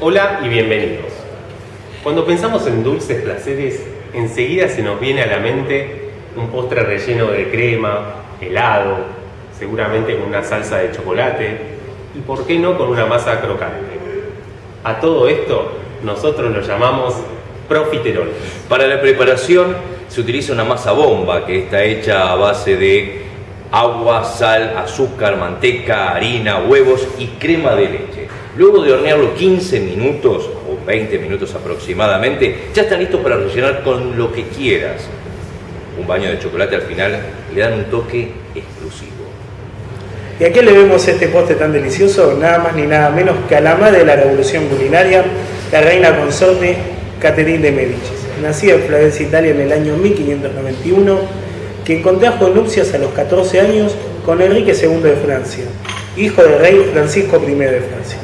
Hola y bienvenidos. Cuando pensamos en dulces placeres, enseguida se nos viene a la mente un postre relleno de crema, helado, seguramente con una salsa de chocolate y por qué no con una masa crocante. A todo esto nosotros lo llamamos profiterol. Para la preparación se utiliza una masa bomba que está hecha a base de agua, sal, azúcar, manteca, harina, huevos y crema de leche. Luego de hornearlo 15 minutos o 20 minutos aproximadamente, ya está listo para rellenar con lo que quieras. Un baño de chocolate al final le dan un toque exclusivo. ¿Y a qué le vemos este postre tan delicioso? Nada más ni nada menos que a la madre de la revolución culinaria, la reina consorte Catherine de Medici, nacida en Florencia, Italia en el año 1591, que contrajo nupcias a los 14 años con Enrique II de Francia, hijo del rey Francisco I de Francia.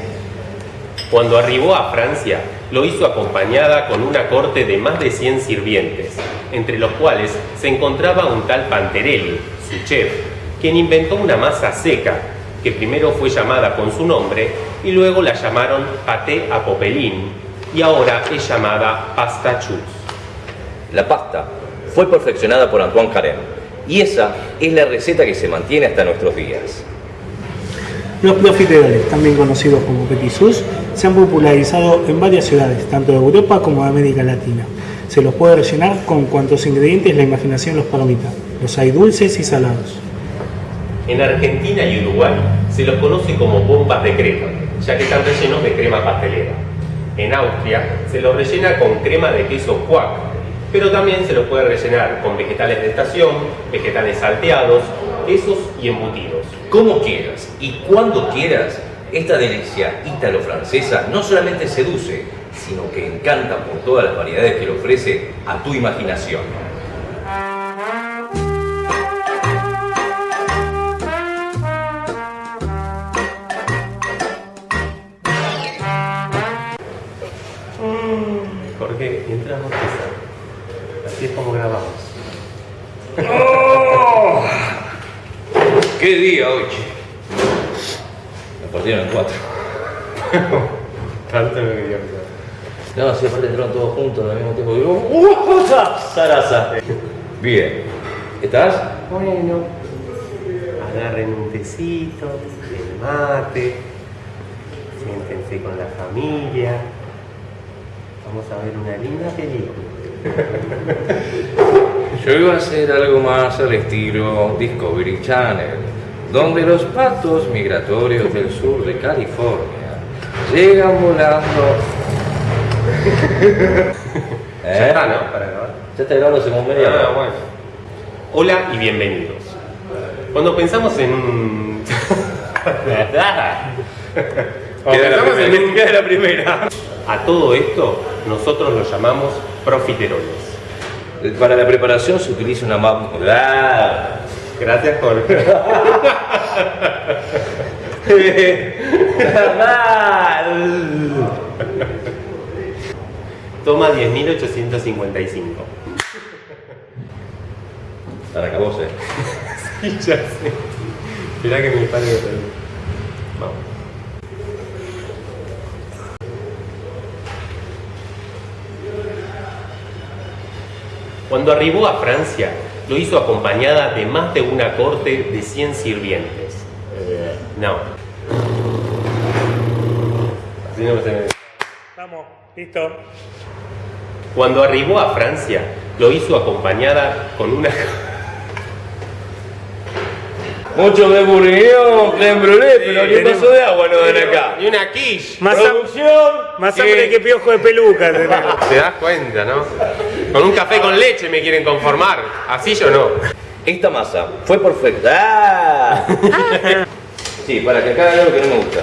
Cuando arribó a Francia, lo hizo acompañada con una corte de más de 100 sirvientes, entre los cuales se encontraba un tal Panterelli, su chef, quien inventó una masa seca, que primero fue llamada con su nombre y luego la llamaron paté a popelín y ahora es llamada pasta chus. La pasta fue perfeccionada por Antoine Carême y esa es la receta que se mantiene hasta nuestros días. Los profiteroles, también conocidos como petit se han popularizado en varias ciudades, tanto de Europa como de América Latina. Se los puede rellenar con cuantos ingredientes la imaginación los permita. Los hay dulces y salados. En Argentina y Uruguay se los conoce como bombas de crema, ya que están rellenos de crema pastelera. En Austria se los rellena con crema de queso cuac, pero también se los puede rellenar con vegetales de estación, vegetales salteados, quesos y embutidos. Como quieras y cuando quieras, esta delicia ítalo-francesa no solamente seduce, sino que encanta por todas las variedades que le ofrece a tu imaginación. Jorge, mientras bosteza. Así es como grabamos. ¡Qué día hoy! Me partieron en cuatro. Tanto no quería pensar. No, si aparte entraron todos juntos al mismo tiempo. Digo, ¡Uh, Sarasa! Bien. ¿Estás? Bueno, agarren un tecito, el mate, siéntense con la familia. Vamos a ver una linda película. Yo iba a hacer algo más al estilo Discovery Channel, donde los patos migratorios del sur de California llegan volando. Ya ¿Eh? está, ¿no? Para grabar. Ya está grabando hace como media Ah, bueno. Hola y bienvenidos. Cuando pensamos en... Cuando pensamos en un- queda la primera. A todo esto nosotros lo llamamos profiteroles. Para la preparación se utiliza una ¡Ah! Gracias Jorge. Toma 10.855. Para acabó, ¿eh? Sí, ya sé. Mirá que mi padre lo Vamos. Cuando arribó a Francia, lo hizo acompañada de más de una corte de 100 sirvientes. Eh, no. Así no se me... Vamos, listo. Cuando arribó a Francia, lo hizo acompañada con una... Mucho de burguillón, creme brûlée, pero ¿qué tenemos- pasó de agua no ven acá? Y una quiche. Más, Producción. más hambre que piojo de peluca. Te das cuenta, ¿no? Con un café con leche me quieren conformar. Así yo no. Esta masa fue perfecta. ¡Ah! Sí, para que acá algo que no me gusta.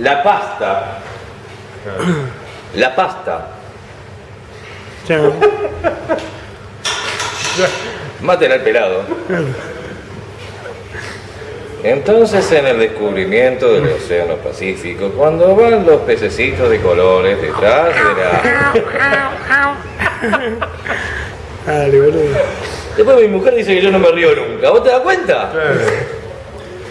La pasta. La pasta. Chao. Maten al pelado. Entonces en el descubrimiento del Océano Pacífico, cuando van los pececitos de colores detrás de la... Dale, boludo. Después mi mujer dice que yo no me río nunca. ¿Vos te das cuenta?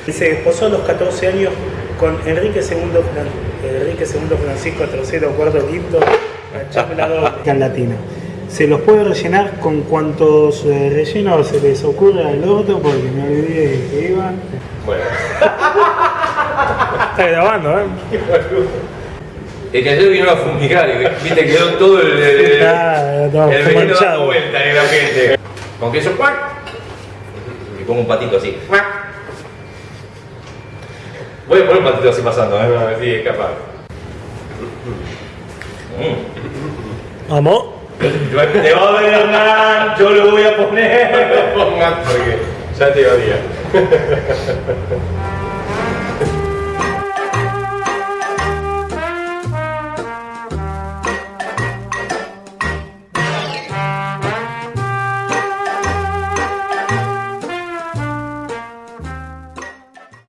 Y se desposó a los 14 años con Enrique II, Fran- Enrique II Francisco III, cuarto, quinto, la chapela doble latina. Se los puede rellenar con cuantos eh, rellenos se les ocurra al orto, porque me olvidé que iba. Bueno, Está grabando, ¿eh? Es que ayer vino a fumigar y viste quedó todo el, el, Ah, no, el veneno manchado. dando vuelta en la gente. Con queso cuac. Y pongo un patito así. cuac. Voy a poner un patito así pasando, ¿eh? a ver si es capaz. Mm. Vamos. Te va a ver Hernán, yo lo voy a poner. Pongan porque ya te odia.